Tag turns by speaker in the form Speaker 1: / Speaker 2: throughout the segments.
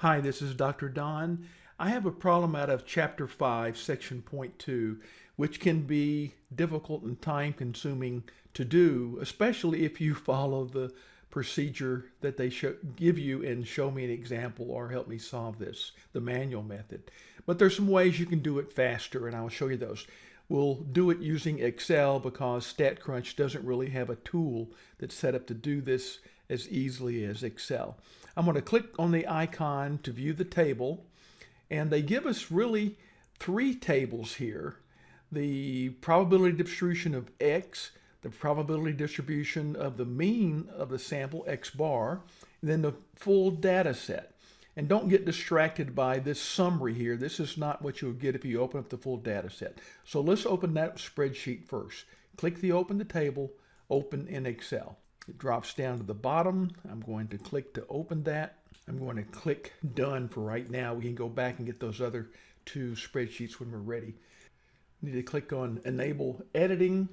Speaker 1: Hi, this is Dr. Don. I have a problem out of Chapter 5, Section Point 2, which can be difficult and time consuming to do, especially if you follow the procedure that they show, give you and show me an example or help me solve this, the manual method. But there's some ways you can do it faster, and I'll show you those. We'll do it using Excel because StatCrunch doesn't really have a tool that's set up to do this as easily as Excel. I'm going to click on the icon to view the table and they give us really three tables here. The probability distribution of X, the probability distribution of the mean of the sample X bar, and then the full data set. And don't get distracted by this summary here. This is not what you'll get if you open up the full data set. So let's open that spreadsheet first. Click the open the table, open in Excel. It drops down to the bottom. I'm going to click to open that. I'm going to click done for right now. We can go back and get those other two spreadsheets when we're ready. Need to click on enable editing.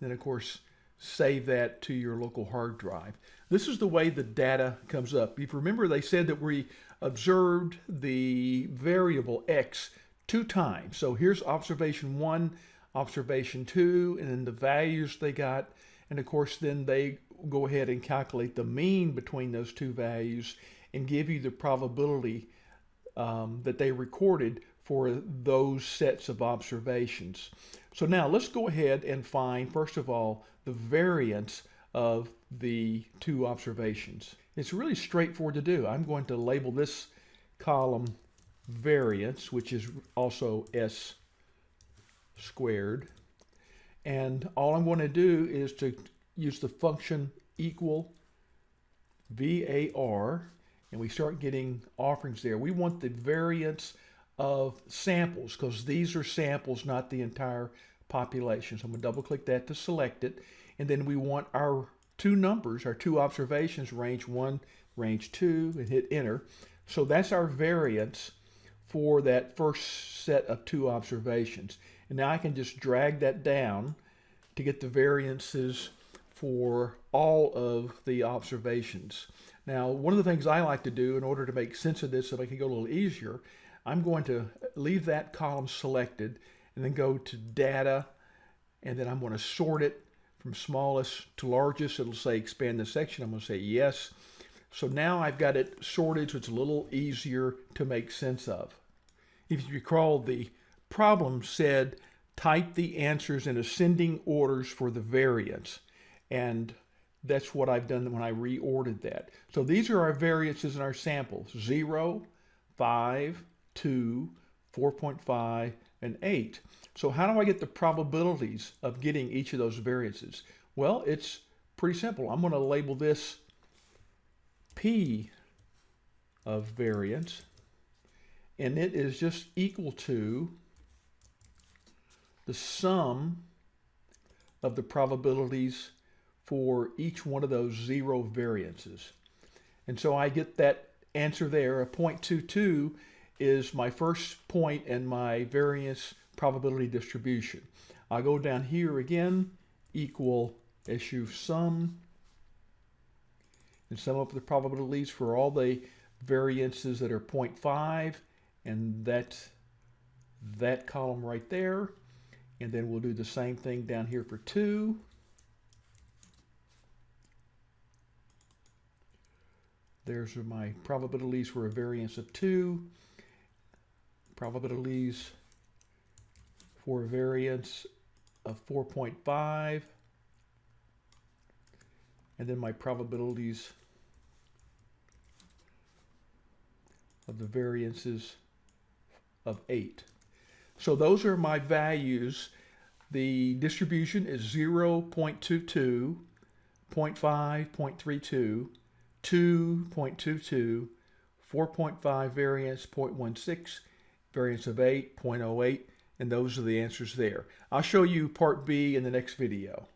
Speaker 1: Then of course, save that to your local hard drive. This is the way the data comes up. If you remember, they said that we observed the variable X two times. So here's observation one, observation two, and then the values they got. And of course, then they go ahead and calculate the mean between those two values and give you the probability um, that they recorded for those sets of observations. So now let's go ahead and find, first of all, the variance of the two observations. It's really straightforward to do. I'm going to label this column variance, which is also S squared. And all I'm going to do is to use the function equal VAR, and we start getting offerings there. We want the variance of samples because these are samples, not the entire population. So I'm going to double click that to select it. And then we want our two numbers, our two observations, range one, range two, and hit enter. So that's our variance for that first set of two observations. And now I can just drag that down to get the variances for all of the observations. Now, one of the things I like to do in order to make sense of this so I can go a little easier, I'm going to leave that column selected and then go to data and then I'm going to sort it from smallest to largest. It'll say expand the section. I'm going to say yes. So now I've got it sorted so it's a little easier to make sense of. If you recall, the problem said type the answers in ascending orders for the variance. And that's what I've done when I reordered that. So these are our variances in our samples, 0, 5, 2, 4.5, and 8. So how do I get the probabilities of getting each of those variances? Well, it's pretty simple. I'm going to label this P of variance, and it is just equal to the sum of the probabilities for each one of those zero variances. And so I get that answer there. A 0.22 is my first point in my variance probability distribution. I go down here again, equal issue sum, and sum up the probabilities for all the variances that are 0.5, and that's that column right there. And then we'll do the same thing down here for 2. There's my probabilities for a variance of 2, probabilities for a variance of 4.5, and then my probabilities of the variances of 8. So those are my values. The distribution is 0 0.22, 0 0.5, 0.32, 2.22, 4.5 variance, 0.16, variance of 8, 0.08, and those are the answers there. I'll show you part B in the next video.